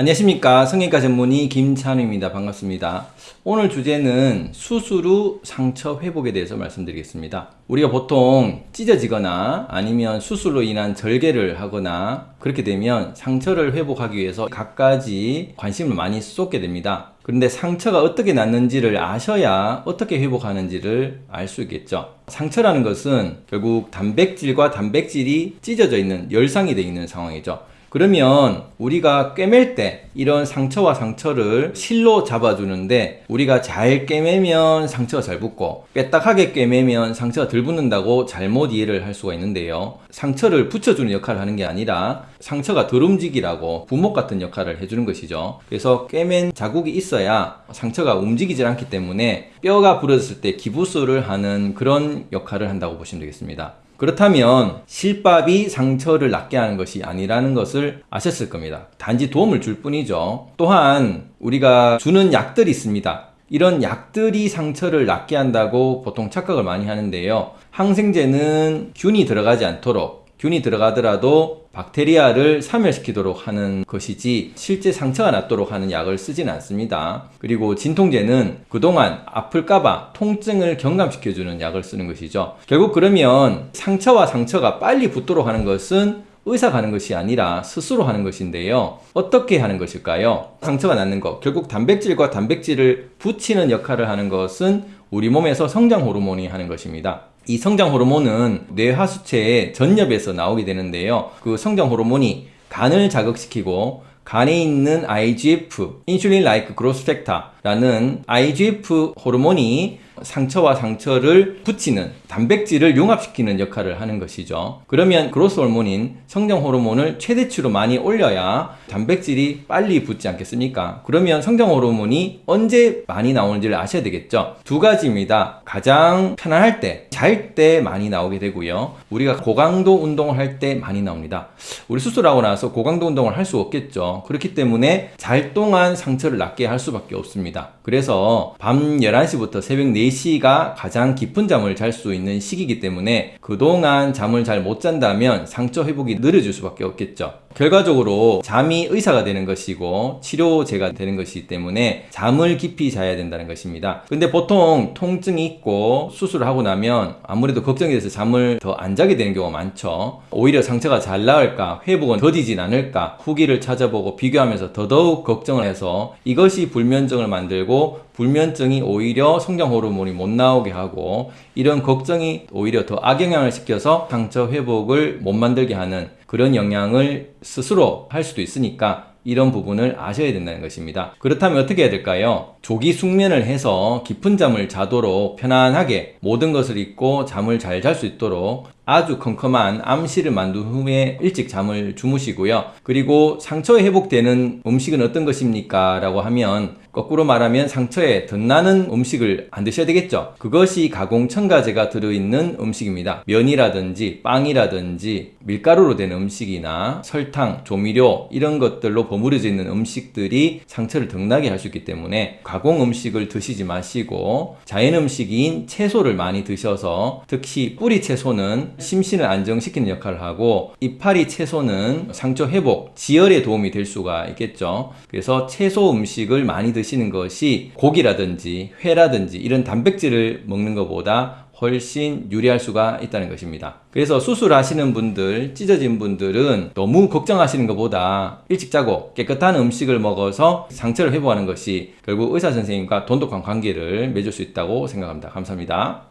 안녕하십니까. 성형외과 전문의 김찬우입니다. 반갑습니다. 오늘 주제는 수술 후 상처 회복에 대해서 말씀드리겠습니다. 우리가 보통 찢어지거나 아니면 수술로 인한 절개를 하거나 그렇게 되면 상처를 회복하기 위해서 갖가지 관심을 많이 쏟게 됩니다. 그런데 상처가 어떻게 났는지를 아셔야 어떻게 회복하는지를 알 수 있겠죠. 상처라는 것은 결국 단백질과 단백질이 찢어져 있는 열상이 되어 있는 상황이죠 그러면 우리가 꿰맬 때 이런 상처와 상처를 실로 잡아주는데 우리가 잘 꿰매면 상처가 잘 붙고 빼딱하게 꿰매면 상처가 덜 붙는다고 잘못 이해를 할 수가 있는데요. 상처를 붙여주는 역할을 하는 게 아니라 상처가 덜 움직이라고 부목 같은 역할을 해주는 것이죠. 그래서 꿰맨 자국이 있어야 상처가 움직이질 않기 때문에 뼈가 부러졌을 때 기부술을 하는 그런 역할을 한다고 보시면 되겠습니다 그렇다면 실밥이 상처를 낫게 하는 것이 아니라는 것을 아셨을 겁니다. 단지 도움을 줄 뿐이죠. 또한 우리가 주는 약들이 있습니다. 이런 약들이 상처를 낫게 한다고 보통 착각을 많이 하는데요. 항생제는 균이 들어가지 않도록 균이 들어가더라도 박테리아를 사멸시키도록 하는 것이지 실제 상처가 낫도록 하는 약을 쓰지는 않습니다. 그리고 진통제는 그동안 아플까봐 통증을 경감시켜주는 약을 쓰는 것이죠. 결국 그러면 상처와 상처가 빨리 붙도록 하는 것은 의사가 하는 것이 아니라 스스로 하는 것인데요. 어떻게 하는 것일까요? 상처가 낫는 것. 결국 단백질과 단백질을 붙이는 역할을 하는 것은 우리 몸에서 성장 호르몬이 하는 것입니다. 이 성장 호르몬은 뇌하수체의 전엽에서 나오게 되는데요. 그 성장 호르몬이 간을 자극시키고 간에 있는 IGF, 인슐린 라이크 그로스 팩터라는 IGF 호르몬이 상처와 상처를 붙이는 단백질을 융합시키는 역할을 하는 것이죠. 그러면 그로스 호르몬인 성장 호르몬을 최대치로 많이 올려야 단백질이 빨리 붙지 않겠습니까? 그러면 성장 호르몬이 언제 많이 나오는지를 아셔야 되겠죠. 두 가지입니다. 가장 편안할 때, 잘 때 많이 나오게 되고요. 우리가 고강도 운동을 할 때 많이 나옵니다. 우리 수술하고 나서 고강도 운동을 할 수 없겠죠. 그렇기 때문에 잘 동안 상처를 낫게 할 수밖에 없습니다. 그래서 밤 11시부터 새벽 4시 가 가장 깊은 잠을 잘 수 있는 시기이기 때문에 그동안 잠을 잘 못 잔다면 상처 회복이 느려질 수밖에 없겠죠. 결과적으로 잠이 의사가 되는 것이고 치료제가 되는 것이기 때문에 잠을 깊이 자야 된다는 것입니다. 근데 보통 통증이 있고 수술을 하고 나면 아무래도 걱정이 돼서 잠을 더 안 자게 되는 경우가 많죠. 오히려 상처가 잘 나을까 회복은 더디진 않을까 후기를 찾아보고 비교하면서 더더욱 걱정을 해서 이것이 불면증을 만들고 불면증이 오히려 성장 호르몬이 못 나오게 하고 이런 걱정이 오히려 더 악영향을 시켜서 상처 회복을 못 만들게 하는 그런 영향을 스스로 할 수도 있으니까 이런 부분을 아셔야 된다는 것입니다. 그렇다면 어떻게 해야 될까요? 조기 숙면을 해서 깊은 잠을 자도록 편안하게 모든 것을 잊고 잠을 잘 잘 수 있도록 아주 컴컴한 암실을 만든 후에 일찍 잠을 주무시고요. 그리고 상처에 회복되는 음식은 어떤 것입니까? 라고 하면 거꾸로 말하면 상처에 덧나는 음식을 안 드셔야 되겠죠. 그것이 가공 첨가제가 들어있는 음식입니다. 면이라든지 빵이라든지 밀가루로 된 음식이나 설탕, 조미료 이런 것들로 버무려져 있는 음식들이 상처를 덧나게 할 수 있기 때문에 가공 음식을 드시지 마시고 자연 음식인 채소를 많이 드셔서 특히 뿌리 채소는 심신을 안정시키는 역할을 하고 이파리 채소는 상처 회복, 지혈에 도움이 될 수가 있겠죠. 그래서 채소 음식을 많이 드시는 것이 고기라든지 회라든지 이런 단백질을 먹는 것보다 훨씬 유리할 수가 있다는 것입니다. 그래서 수술하시는 분들, 찢어진 분들은 너무 걱정하시는 것보다 일찍 자고 깨끗한 음식을 먹어서 상처를 회복하는 것이 결국 의사 선생님과 돈독한 관계를 맺을 수 있다고 생각합니다. 감사합니다.